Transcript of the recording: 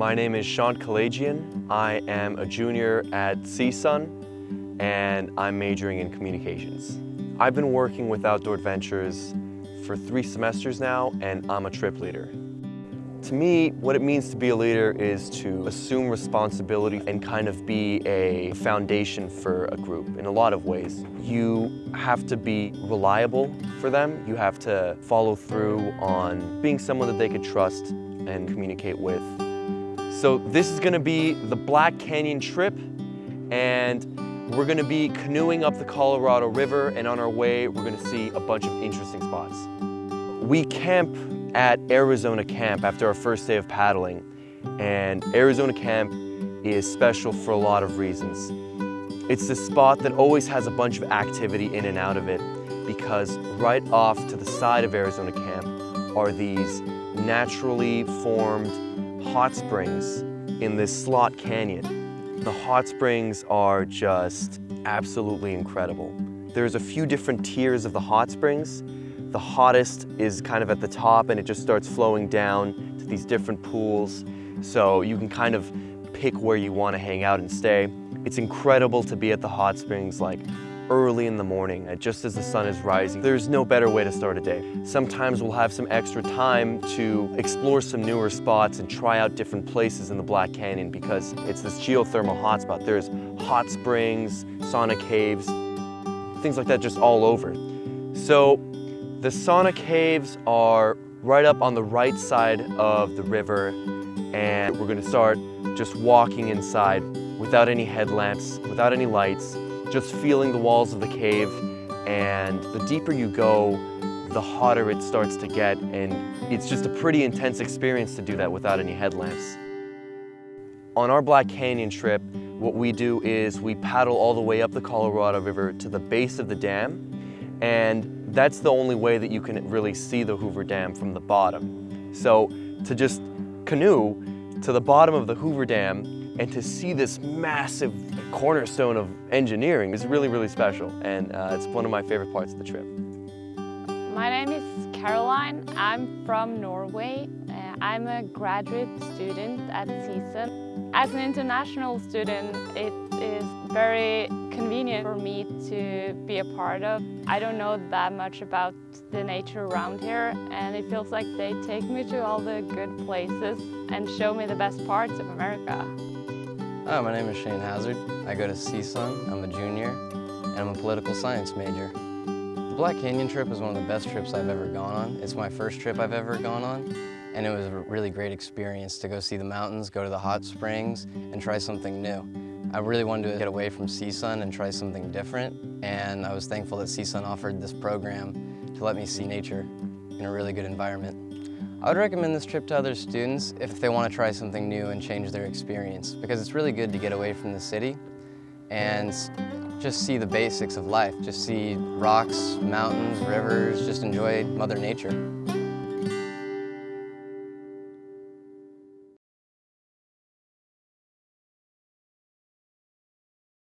My name is Sean Kalajian. I am a junior at CSUN and I'm majoring in communications. I've been working with Outdoor Adventures for three semesters now and I'm a trip leader. To me, what it means to be a leader is to assume responsibility and kind of be a foundation for a group in a lot of ways. You have to be reliable for them. You have to follow through on being someone that they could trust and communicate with. So this is gonna be the Black Canyon trip and we're gonna be canoeing up the Colorado River and on our way, we're gonna see a bunch of interesting spots. We camp at Arizona Camp after our first day of paddling. And Arizona Camp is special for a lot of reasons. It's the spot that always has a bunch of activity in and out of it because right off to the side of Arizona Camp are these naturally formed hot springs in this slot canyon. The hot springs are just absolutely incredible. There's a few different tiers of the hot springs the hottest is kind of at the top and it just starts flowing down to these different pools. So you can kind of pick where you want to hang out and stay. It's incredible to be at the hot springs like early in the morning, uh, just as the sun is rising. There's no better way to start a day. Sometimes we'll have some extra time to explore some newer spots and try out different places in the Black Canyon because it's this geothermal hotspot. There's hot springs, sauna caves, things like that just all over. So the sauna caves are right up on the right side of the river and we're gonna start just walking inside without any headlamps, without any lights, just feeling the walls of the cave and the deeper you go, the hotter it starts to get and it's just a pretty intense experience to do that without any headlamps. On our Black Canyon trip, what we do is we paddle all the way up the Colorado River to the base of the dam and that's the only way that you can really see the Hoover Dam from the bottom. So to just canoe to the bottom of the Hoover Dam and to see this massive cornerstone of engineering is really, really special. And uh, it's one of my favorite parts of the trip. My name is Caroline. I'm from Norway. Uh, I'm a graduate student at CSUN. As an international student, it is very convenient for me to be a part of. I don't know that much about the nature around here and it feels like they take me to all the good places and show me the best parts of America. Hi, my name is Shane Hazard. I go to CSUN, I'm a junior, and I'm a political science major. The Black Canyon trip is one of the best trips I've ever gone on. It's my first trip I've ever gone on, and it was a really great experience to go see the mountains, go to the hot springs, and try something new. I really wanted to get away from CSUN and try something different, and I was thankful that CSUN offered this program to let me see nature in a really good environment. I would recommend this trip to other students if they want to try something new and change their experience, because it's really good to get away from the city and just see the basics of life, just see rocks, mountains, rivers, just enjoy Mother Nature.